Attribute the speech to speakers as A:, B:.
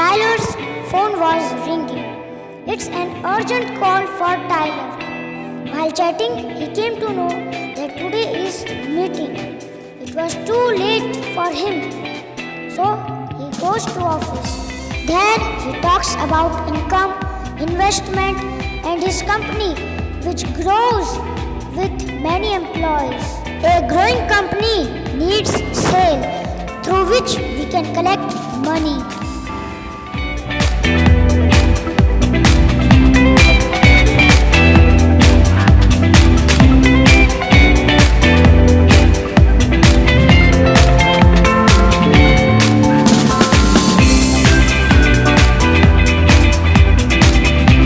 A: Tyler's phone was ringing. It's an urgent call for Tyler. While chatting, he came to know that today is meeting. It was too late for him. So he goes to office. There he talks about income, investment and his company which grows with many employees. A growing company needs sale through which we can collect money.